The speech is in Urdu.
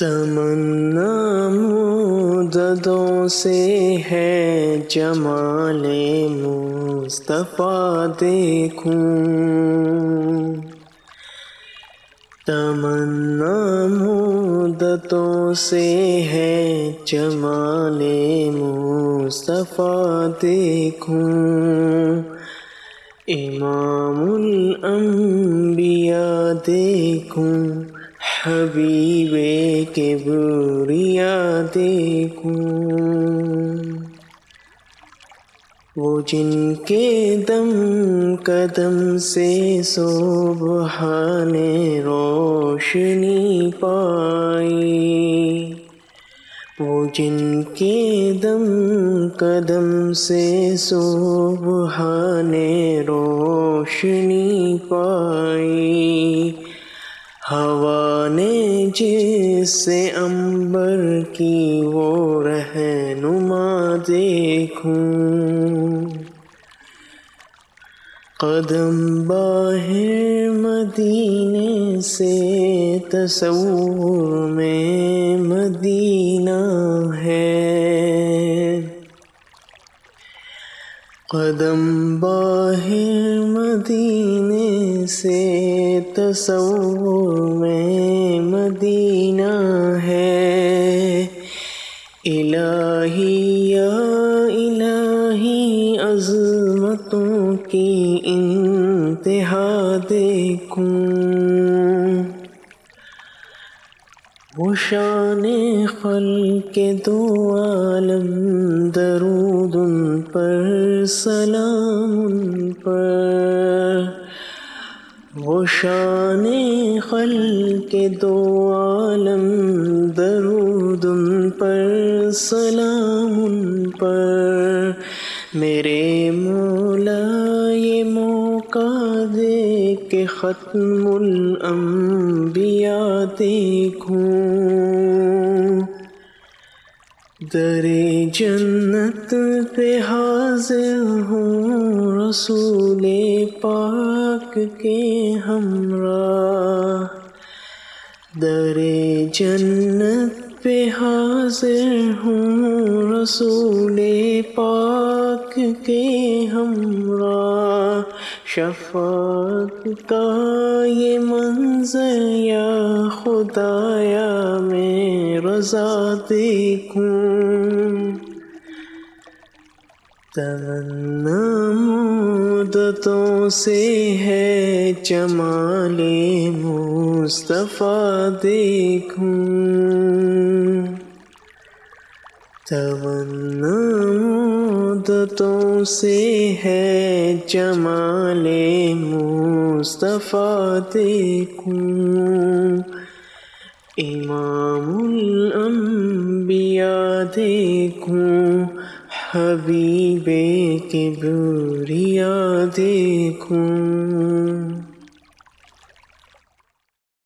تمنا مددوں سے ہے جمال مصطفیٰ دیکھوں۔ تمنا مدتوں سے ہے جمال مصطفیٰ دیکھوں۔ امام الانبیاء دیکھوں۔ حبیب کے بریا دیکھوں وہ جن کے دم قدم سے صبحان روشنی پائی۔ وہ جن کے دم قدم سے صبحان روشنی پائی۔ نے جس سے امبر کی وہ رہنما دیکھوں۔ قدم باہر مدینے سے تصور میں مدینہ ہے۔ قدم باہر مدینے سے تصور میں مدینہ ہے۔ الہی یا الہی، عظمتوں کی انتہا دیکھوں۔ وہ شان خل کے دو عالم، درود ان پر، سلام ان پر۔ وہ شان خل کے دو عالم درود ان پر، سلام ان پر۔ میرے مولا، یہ موقع دے کہ ختم الانبیاء دیکھوں۔ در جنت پہ حاضر ہوں رسول پاک کے ہمراہ در جنت پہ حاضر ہوں رسول پاک کے ہمراہ شفاعت کا یہ منظر یا خدایا میں رضا دیکھوں تمنا مدتوں سے ہے جمال مصطفیٰ دیکھوں۔ تمنا مدتوں سے ہے جمال مصطفیٰ دیکھوں۔ امام الانبیاء دیکھوں۔ حبیب کے بریا دیکھوں۔